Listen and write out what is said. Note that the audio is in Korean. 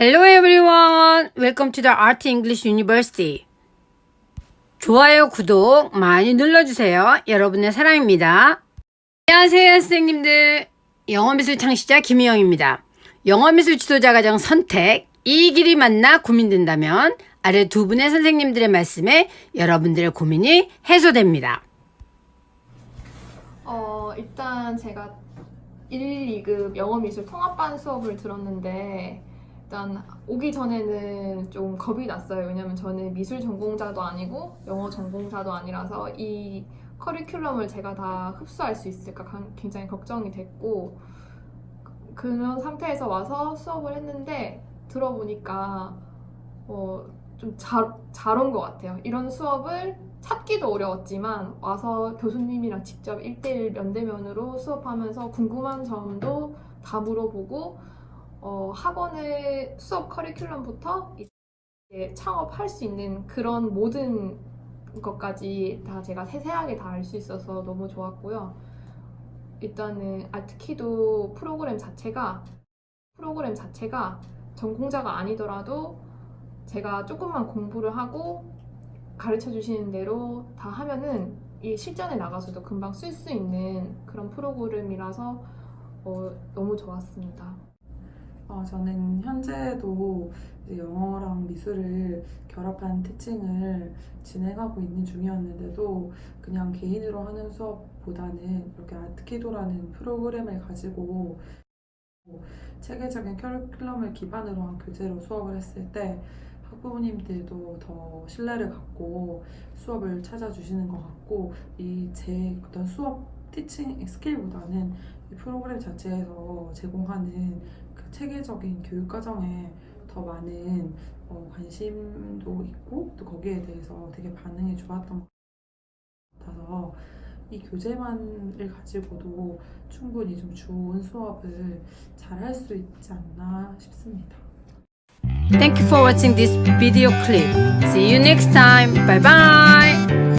Hello everyone! Welcome to the Art English University. 좋아요, 구독 많이 눌러주세요. 여러분의 사랑입니다. 안녕하세요, 선생님들. 영어미술 창시자 김희영입니다. 영어미술 지도자 과정 선택, 이 길이 맞나 고민된다면 아래 두 분의 선생님들의 말씀에 여러분들의 고민이 해소됩니다. 어, 일단 제가 1, 2급 영어미술 통합반 수업을 들었는데 일단 오기 전에는 좀 겁이 났어요. 왜냐면 저는 미술 전공자도 아니고 영어 전공자도 아니라서 이 커리큘럼을 제가 다 흡수할 수 있을까 강- 굉장히 걱정이 됐고 그런 상태에서 와서 수업을 했는데 들어보니까 어, 좀잘잘 온것 같아요. 이런 수업을 찾기도 어려웠지만 와서 교수님이랑 직접 1대1 면대면으로 수업하면서 궁금한 점도 다 물어보고 어, 학원의 수업 커리큘럼부터 이제 창업할 수 있는 그런 모든 것까지 다 제가 세세하게 다 알 수 있어서 너무 좋았고요. 일단은 아트키도 프로그램 자체가 프로그램 자체가 전공자가 아니더라도 제가 조금만 공부를 하고 가르쳐 주시는 대로 다 하면은 이 실전에 나가서도 금방 쓸 수 있는 그런 프로그램이라서 어, 너무 좋았습니다. 어, 저는 현재도 영어랑 미술을 결합한 티칭을 진행하고 있는 중이었는데도 그냥 개인으로 하는 수업보다는 이렇게 아트키도라는 프로그램을 가지고 체계적인 커리큘럼을 기반으로 한 교재로 수업을 했을 때 학부모님들도 더 신뢰를 갖고 수업을 찾아주시는 것 같고 이 제 어떤 수업 티칭 스킬보다는 이 프로그램 자체에서 제공하는 그 체계적인 교육 과정에 더 많은 어, 관심도 있고 또 거기에 대해서 되게 반응이 좋았던 것 같아서 이 교재만을 가지고도 충분히 좀 좋은 수업을 잘 할 수 있지 않나 싶습니다. Thank you for watching this video clip. See you next time. Bye bye!